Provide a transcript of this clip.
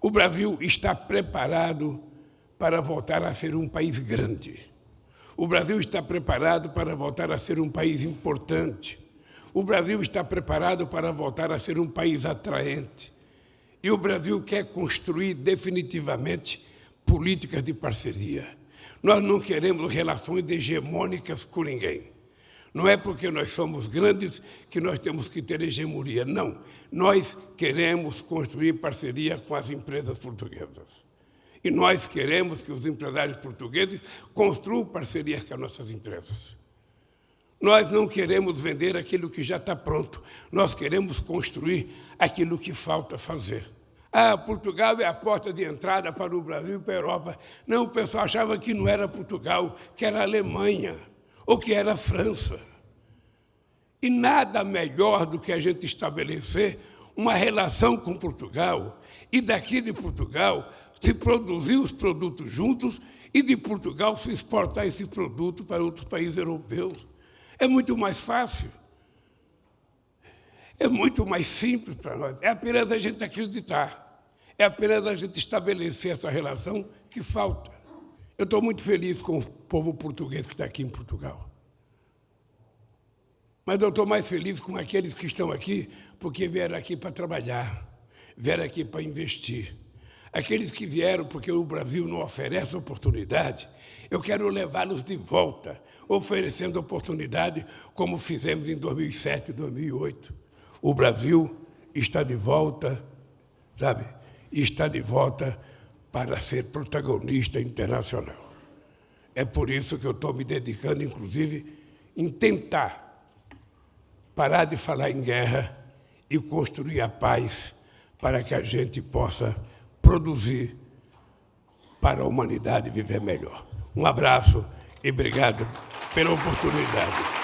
O Brasil está preparado para voltar a ser um país grande. O Brasil está preparado para voltar a ser um país importante. O Brasil está preparado para voltar a ser um país atraente. E o Brasil quer construir definitivamente políticas de parceria. Nós não queremos relações hegemônicas com ninguém. Não é porque nós somos grandes que nós temos que ter hegemonia. Não. Nós queremos construir parceria com as empresas portuguesas. E nós queremos que os empresários portugueses construam parcerias com as nossas empresas. Nós não queremos vender aquilo que já está pronto. Nós queremos construir aquilo que falta fazer. Ah, Portugal é a porta de entrada para o Brasil e para a Europa. Não, o pessoal achava que não era Portugal, que era Alemanha ou que era França. E nada melhor do que a gente estabelecer uma relação com Portugal e daqui de Portugal se produzir os produtos juntos e de Portugal se exportar esse produto para outros países europeus. É muito mais fácil. É muito mais simples para nós. É apenas a gente acreditar. É apenas a gente estabelecer essa relação que falta. Eu estou muito feliz com o povo português que está aqui em Portugal. Mas eu estou mais feliz com aqueles que estão aqui porque vieram aqui para trabalhar, vieram aqui para investir. Aqueles que vieram porque o Brasil não oferece oportunidade, eu quero levá-los de volta, oferecendo oportunidade como fizemos em 2007 e 2008. O Brasil está de volta, sabe? Está de volta para ser protagonista internacional. É por isso que eu estou me dedicando, inclusive, em tentar parar de falar em guerra e construir a paz para que a gente possa produzir para a humanidade viver melhor. Um abraço e obrigado pela oportunidade.